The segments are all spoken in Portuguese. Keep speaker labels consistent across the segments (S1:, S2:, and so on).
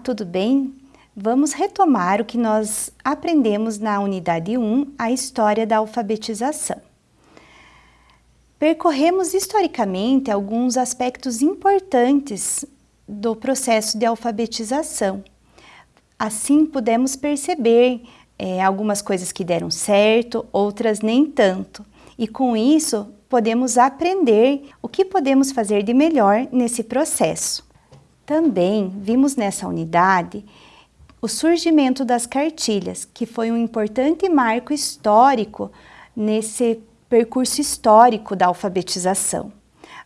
S1: tudo bem? Vamos retomar o que nós aprendemos na unidade 1, a história da alfabetização. Percorremos historicamente alguns aspectos importantes do processo de alfabetização. Assim, pudemos perceber é, algumas coisas que deram certo, outras nem tanto. E com isso, podemos aprender o que podemos fazer de melhor nesse processo. Também vimos nessa unidade o surgimento das cartilhas, que foi um importante marco histórico nesse percurso histórico da alfabetização.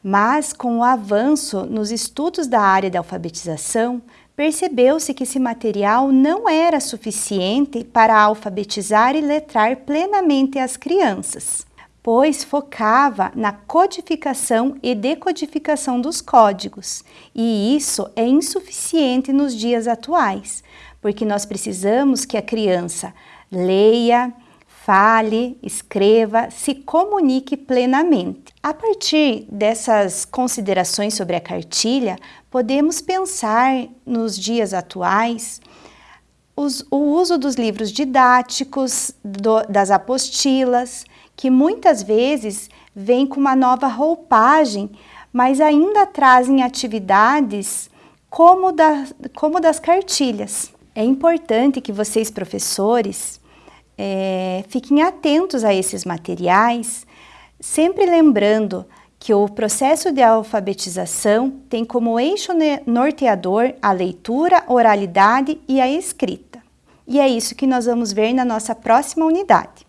S1: Mas, com o avanço nos estudos da área da alfabetização, percebeu-se que esse material não era suficiente para alfabetizar e letrar plenamente as crianças, pois focava na codificação e decodificação dos códigos, e isso é insuficiente nos dias atuais, porque nós precisamos que a criança leia, fale, escreva, se comunique plenamente. A partir dessas considerações sobre a cartilha, podemos pensar nos dias atuais os, o uso dos livros didáticos, do, das apostilas, que muitas vezes vêm com uma nova roupagem, mas ainda trazem atividades como, da, como das cartilhas. É importante que vocês, professores, é, fiquem atentos a esses materiais, sempre lembrando que o processo de alfabetização tem como eixo norteador a leitura, oralidade e a escrita. E é isso que nós vamos ver na nossa próxima unidade.